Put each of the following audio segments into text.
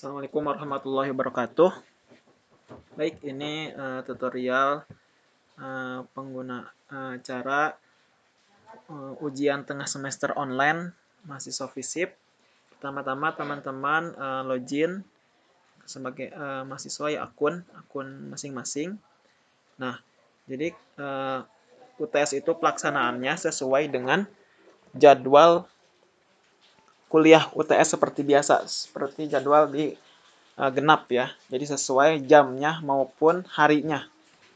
Assalamualaikum warahmatullahi wabarakatuh. Baik, ini uh, tutorial uh, pengguna uh, cara uh, ujian tengah semester online mahasiswa FISIP. Pertama-tama teman-teman uh, login sebagai uh, mahasiswa ya akun akun masing-masing. Nah, jadi uh, UTS itu pelaksanaannya sesuai dengan jadwal kuliah UTS seperti biasa, seperti jadwal di uh, genap ya. Jadi sesuai jamnya maupun harinya.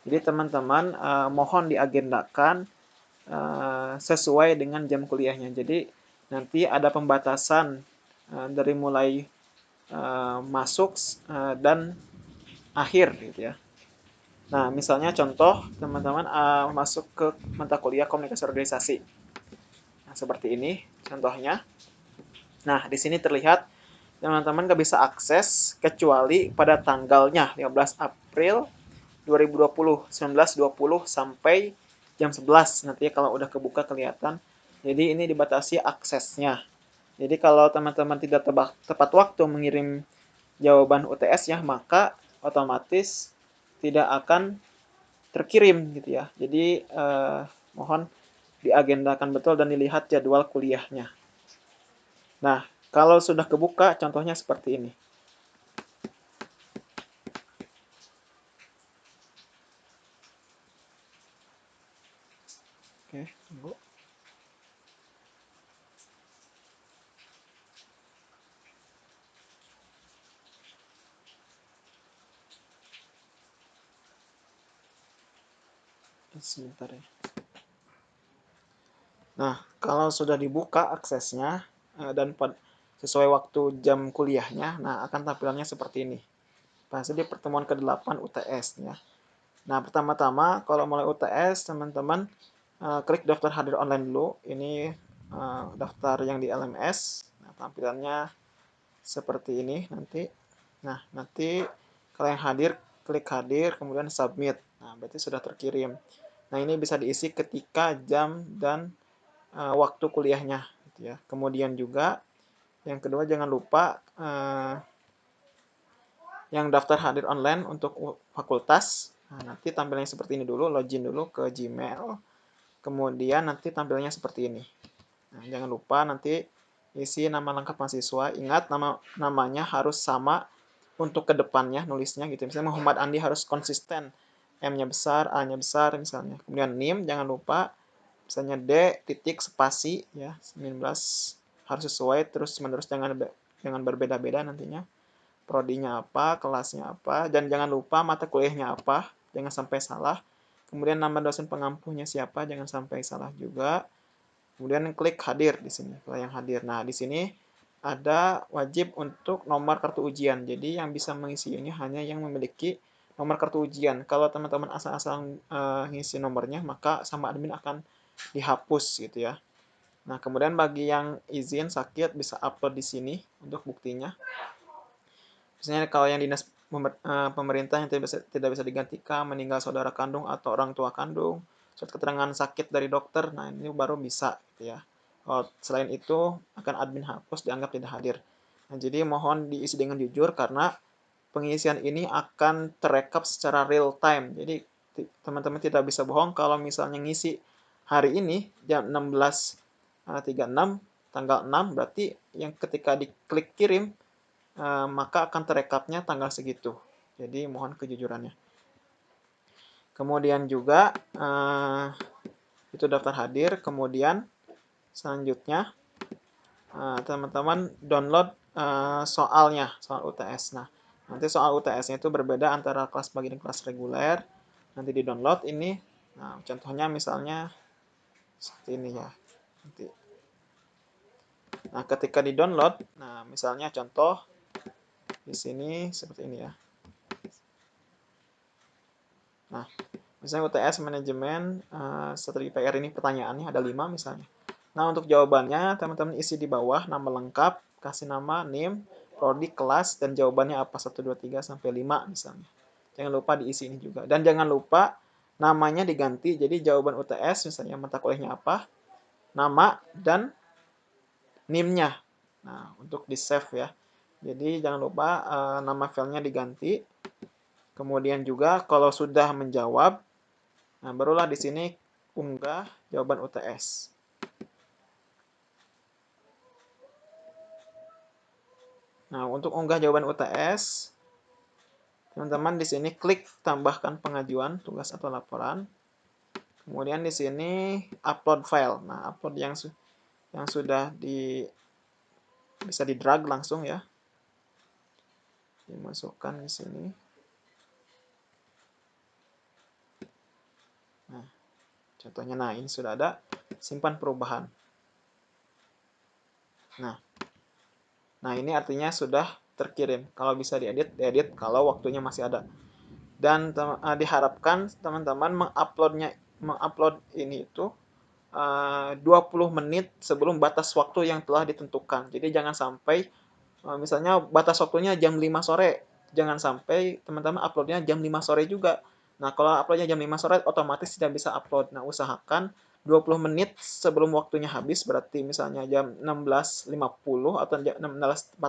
Jadi teman-teman uh, mohon diagendakan uh, sesuai dengan jam kuliahnya. Jadi nanti ada pembatasan uh, dari mulai uh, masuk uh, dan akhir gitu ya. Nah, misalnya contoh teman-teman uh, masuk ke mata kuliah komunikasi organisasi. Nah, seperti ini contohnya. Nah, di sini terlihat teman-teman nggak bisa akses kecuali pada tanggalnya 15 April 2020, 1920 sampai jam 11. Nanti kalau udah kebuka kelihatan. Jadi ini dibatasi aksesnya. Jadi kalau teman-teman tidak tepat waktu mengirim jawaban UTS ya, maka otomatis tidak akan terkirim gitu ya. Jadi eh, mohon diagendakan betul dan dilihat jadwal kuliahnya. Nah, kalau sudah kebuka, contohnya seperti ini. Oke, tunggu. Sebentar ya. Nah, kalau sudah dibuka aksesnya, Eh, dan sesuai waktu jam kuliahnya, nah akan tampilannya seperti ini. Bahasa di pertemuan ke-8 UTS ya. Nah, pertama-tama kalau mulai UTS, teman-teman uh, klik daftar hadir online dulu. Ini uh, daftar yang di LMS. Nah, tampilannya seperti ini nanti. Nah, nanti kalau yang hadir, klik hadir, kemudian submit. Nah, berarti sudah terkirim. Nah, ini bisa diisi ketika jam dan uh, waktu kuliahnya gitu ya. Kemudian juga yang kedua jangan lupa uh, yang daftar hadir online untuk fakultas. Nah, nanti tampilannya seperti ini dulu, login dulu ke Gmail. Kemudian nanti tampilannya seperti ini. Nah, jangan lupa nanti isi nama lengkap mahasiswa. Ingat nama namanya harus sama untuk ke depannya nulisnya gitu. Misalnya Muhammad Andi harus konsisten. M-nya besar, A-nya besar misalnya. Kemudian NIM jangan lupa misalnya D titik spasi ya 19 harus sesuai terus menerus jangan jangan berbeda-beda nantinya. Prodinya apa kelasnya apa dan jangan lupa mata kuliahnya apa jangan sampai salah. Kemudian nama dosen pengampuhnya siapa jangan sampai salah juga. Kemudian klik hadir di sini kalau yang hadir. Nah di sini ada wajib untuk nomor kartu ujian. Jadi yang bisa mengisi ini hanya yang memiliki nomor kartu ujian. Kalau teman-teman asal-asal uh, ngisi nomornya maka sama admin akan dihapus gitu ya. Nah, kemudian bagi yang izin sakit bisa upload di sini untuk buktinya. Misalnya kalau yang dinas eh, pemerintah yang tidak bisa, digantikan, meninggal saudara kandung atau orang tua kandung, surat keterangan sakit dari dokter, nah ini baru bisa gitu ya. Oh, selain itu akan admin hapus dianggap tidak hadir. Nah, jadi mohon diisi dengan jujur karena pengisian ini akan terekap secara real time. Jadi teman-teman tidak bisa bohong kalau misalnya ngisi hari ini jam 16.36 eh, tanggal 6 berarti yang ketika diklik kirim uh, maka akan terekapnya tanggal segitu. Jadi mohon kejujurannya. Kemudian juga uh, itu daftar hadir. Kemudian selanjutnya teman-teman download soalnya, soal UTS. Nah, nanti soal UTS-nya itu berbeda antara kelas pagi dan kelas reguler. Nanti di download ini. Nah, contohnya misalnya seperti ini ya. Nanti. Nah ketika di download nah misalnya contoh di sini seperti ini ya. Nah misalnya UTS manajemen uh, strategi PR ini pertanyaannya ada 5 misalnya. Nah untuk jawabannya teman-teman isi di bawah nama lengkap kasih nama name prodi kelas dan jawabannya apa? 1 2 3 sampai 5 misalnya. Jangan lupa diisi ini juga. Dan jangan lupa namanya diganti jadi jawaban UTS misalnya mata kuliahnya apa nama dan NIM-nya nah untuk di save ya Jadi jangan lupa uh, nama filenya diganti. Kemudian juga kalau sudah menjawab, nah barulah di sini unggah jawaban UTS. Nah, untuk unggah jawaban UTS, teman-teman di sini klik tambahkan pengajuan tugas atau laporan. Kemudian di sini upload file. Nah, upload yang su yang sudah di bisa di drag langsung ya. Dimasukkan di sini. Nah, contohnya nah ini sudah ada simpan perubahan. Nah, nah ini artinya sudah terkirim. Kalau bisa diedit, diedit kalau waktunya masih ada. Dan uh, diharapkan teman-teman menguploadnya mengupload ini itu uh, 20 menit sebelum batas waktu yang telah ditentukan. Jadi jangan sampai uh, misalnya batas waktunya jam 5 sore, jangan sampai teman-teman uploadnya jam 5 sore juga. Nah, kalau uploadnya jam 5 sore otomatis tidak bisa upload. Nah, usahakan 20 menit sebelum waktunya habis berarti misalnya jam 16.50 atau jam 16.40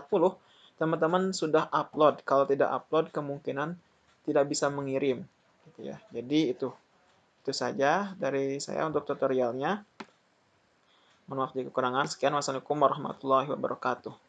teman-teman sudah upload. Kalau tidak upload, kemungkinan tidak bisa mengirim. Gitu ya. Jadi itu itu saja dari saya untuk tutorialnya. Mohon maaf jika kekurangan. Sekian. Wassalamualaikum warahmatullahi wabarakatuh.